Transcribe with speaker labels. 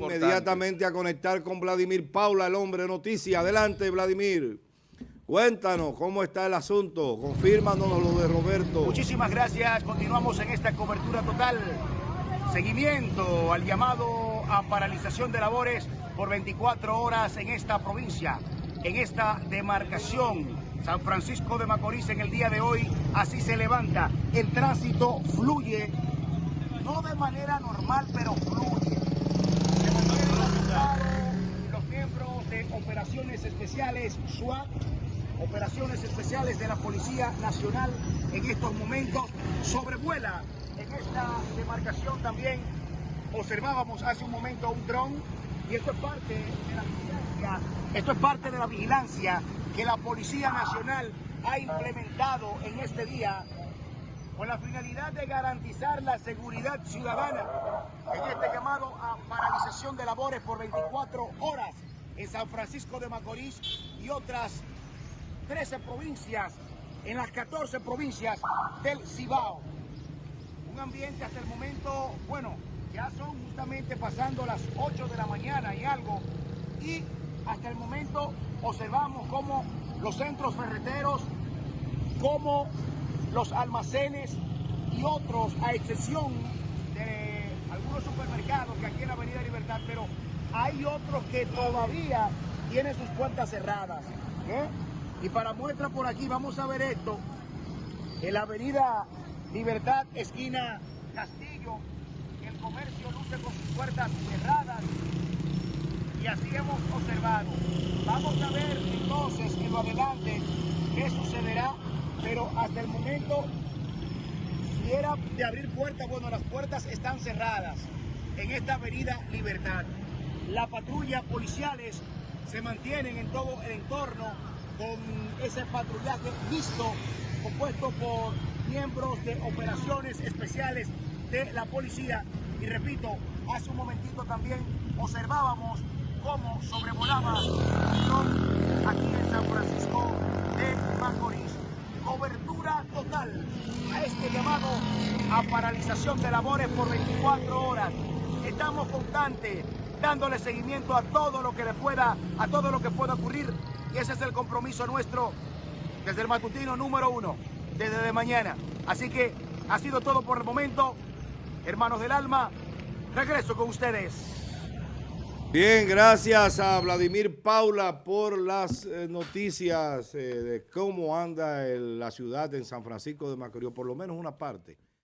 Speaker 1: inmediatamente a conectar con Vladimir Paula, el hombre de noticia. Adelante, Vladimir. Cuéntanos cómo está el asunto, confírmanos lo de Roberto.
Speaker 2: Muchísimas gracias, continuamos en esta cobertura total. Seguimiento al llamado a paralización de labores por 24 horas en esta provincia, en esta demarcación. San Francisco de Macorís en el día de hoy así se levanta. El tránsito fluye, no de manera normal, pero fluye. Se mantienen los miembros de operaciones especiales SWAT operaciones especiales de la Policía Nacional en estos momentos. Sobrevuela en esta demarcación también. Observábamos hace un momento un dron y esto es parte de la vigilancia, esto es parte de la vigilancia que la Policía Nacional ha implementado en este día con la finalidad de garantizar la seguridad ciudadana en este llamado a paralización de labores por 24 horas en San Francisco de Macorís y otras 13 provincias, en las 14 provincias del Cibao. Un ambiente hasta el momento, bueno, ya son justamente pasando las 8 de la mañana y algo, y hasta el momento observamos cómo los centros ferreteros, como los almacenes y otros, a excepción de algunos supermercados que aquí en la Avenida Libertad, pero hay otros que todavía tienen sus puertas cerradas. Y para muestra por aquí, vamos a ver esto, en la avenida Libertad, esquina Castillo, el comercio luce con sus puertas cerradas y así hemos observado. Vamos a ver entonces en lo adelante qué sucederá, pero hasta el momento, si era de abrir puertas, bueno, las puertas están cerradas en esta avenida Libertad. La patrulla policiales se mantienen en todo el entorno con ese patrullaje listo, compuesto por miembros de operaciones especiales de la policía. Y repito, hace un momentito también observábamos cómo sobrevolaba aquí en San Francisco de Macorís. Cobertura total a este llamado a paralización de labores por 24 horas. Estamos constantes dándole seguimiento a todo lo que le pueda, a todo lo que pueda ocurrir y ese es el compromiso nuestro desde el matutino número uno, desde de mañana. Así que ha sido todo por el momento. Hermanos del alma, regreso con ustedes.
Speaker 1: Bien, gracias a Vladimir Paula por las eh, noticias eh, de cómo anda la ciudad en San Francisco de Macorís, por lo menos una parte.